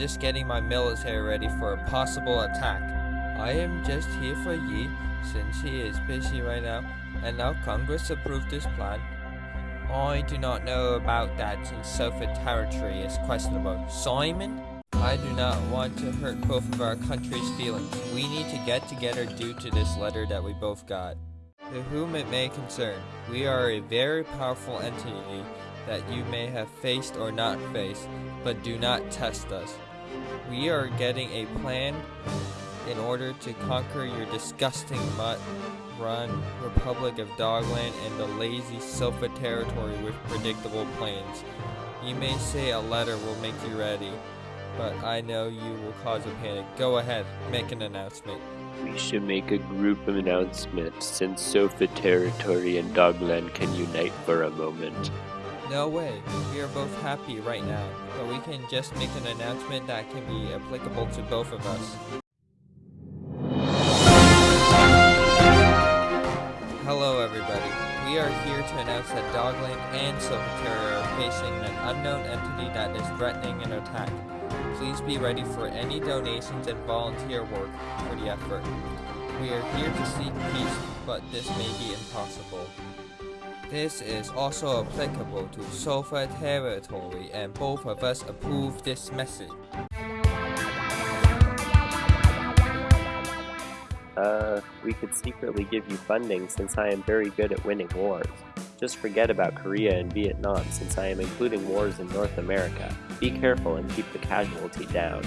just getting my military ready for a possible attack. I am just here for Yi, since he is busy right now, and now Congress approved this plan. I do not know about that since Sofa territory is questionable. Simon? I do not want to hurt both of our country's feelings. We need to get together due to this letter that we both got. To whom it may concern, we are a very powerful entity that you may have faced or not faced, but do not test us. We are getting a plan in order to conquer your disgusting mutt-run Republic of Dogland and the lazy Sofa territory with predictable plans. You may say a letter will make you ready, but I know you will cause a panic. Go ahead, make an announcement. We should make a group of announcements since Sofa Territory and Dogland can unite for a moment. No way. We are both happy right now, but we can just make an announcement that can be applicable to both of us. Hello everybody. We are here to announce that Dogland and Silverterra are facing an unknown entity that is threatening an attack. Please be ready for any donations and volunteer work for the effort. We are here to seek peace, but this may be impossible. This is also applicable to Sofa territory and both of us approve this message. Uh, we could secretly give you funding since I am very good at winning wars. Just forget about Korea and Vietnam since I am including wars in North America. Be careful and keep the casualty down.